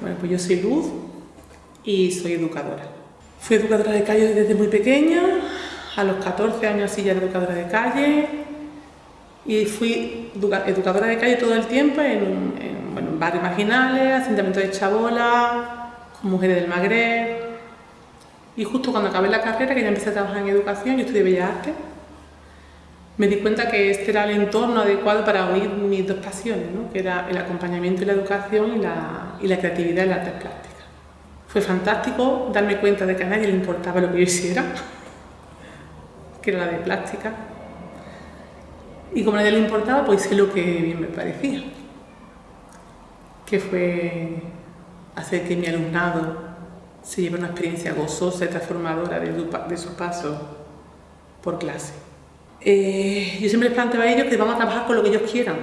Bueno, pues yo soy Luz y soy educadora. Fui educadora de calle desde muy pequeña, a los 14 años así ya era educadora de calle y fui educadora de calle todo el tiempo en, barrios marginales, asentamientos de chabola, con mujeres del Magreb. Y justo cuando acabé la carrera, que ya empecé a trabajar en educación, yo estudié Bellas Artes, me di cuenta que este era el entorno adecuado para unir mis dos pasiones, ¿no? que era el acompañamiento y la educación y la, y la creatividad en las artes plásticas. Fue fantástico darme cuenta de que a nadie le importaba lo que yo hiciera, que era la de plástica. Y como a nadie le importaba, pues hice lo que bien me parecía, que fue hacer que mi alumnado se lleve una experiencia gozosa y transformadora de su paso por clase. Eh, yo siempre les planteo a ellos que vamos a trabajar con lo que ellos quieran.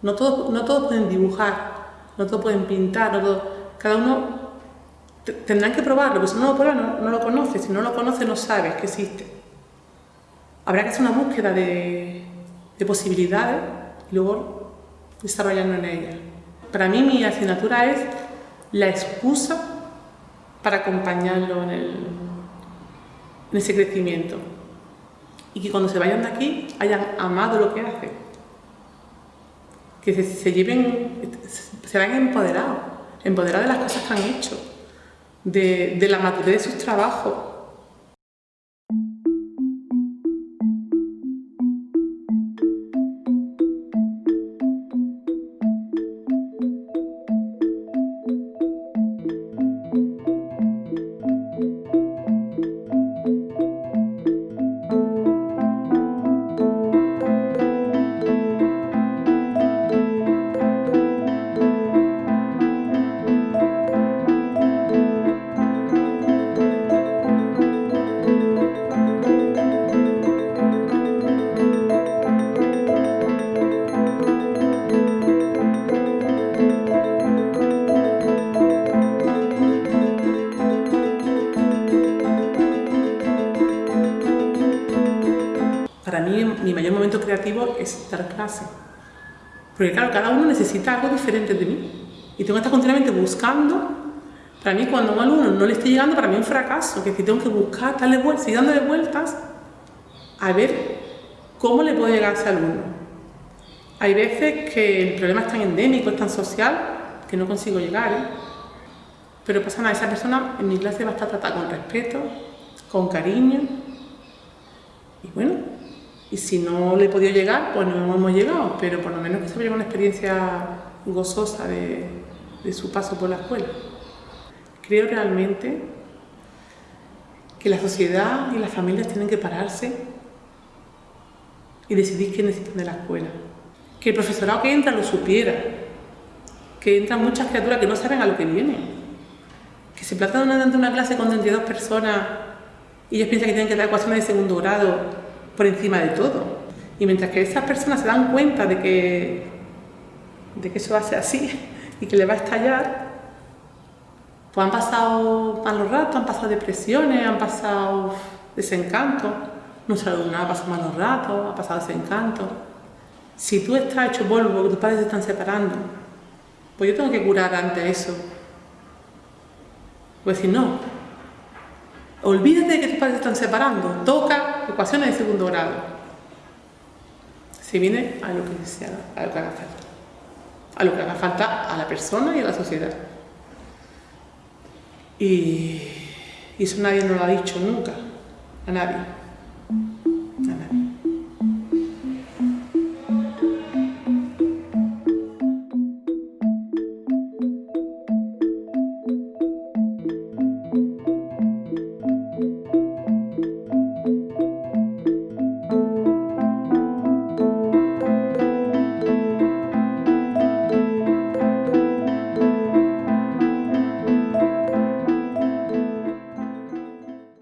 No todos, no todos pueden dibujar, no todos pueden pintar, no cada uno tendrán que probarlo, porque si no lo prueba no, lo conoce, si no lo conoce no sabes que existe. Habrá que hacer una búsqueda de, de posibilidades y luego desarrollarlo en ellas. Para mí mi asignatura es la excusa para acompañarlo en ese crecimiento y que cuando se vayan de aquí hayan amado lo que hacen. Que se, lleven, se vayan empoderados, empoderados de las cosas que han hecho, de, de la madurez de sus trabajos, para mí mi mayor momento creativo es dar clase. Porque claro, cada uno necesita algo diferente de mí. Y tengo que estar continuamente buscando. Para mí cuando a un alumno no le esté llegando, para mí es un fracaso. Que si tengo que buscar, darle vueltas, seguir dándole vueltas a ver cómo le puedo llegar a ese alumno. Hay veces que el problema es tan endémico, es tan social, que no consigo llegar. ¿eh? Pero pasa nada, esa persona en mi clase va a estar tratada con respeto, con cariño. Y bueno, y si no le he podido llegar, pues no hemos llegado, pero por lo menos que se lleve una experiencia gozosa de, de su paso por la escuela. Creo realmente que la sociedad y las familias tienen que pararse y decidir qué necesitan de la escuela. Que el profesorado que entra lo supiera, que entran muchas criaturas que no saben a lo que vienen, que se planta de una clase con 32 personas y ellos piensan que tienen que dar ecuaciones de segundo grado por encima de todo. Y mientras que esas personas se dan cuenta de que, de que eso va a ser así y que le va a estallar, pues han pasado malos ratos, han pasado depresiones, han pasado desencanto. Nuestra alumna ha pasado malos ratos, ha pasado desencanto. Si tú estás hecho polvo porque tus padres se están separando, pues yo tengo que curar ante eso. Pues si no, olvídate de que tus padres se están separando, toca ecuaciones de segundo grado. Se viene a lo que se haga, a lo falta. A lo que haga falta a la persona y a la sociedad. Y, y eso nadie nos lo ha dicho nunca, a nadie.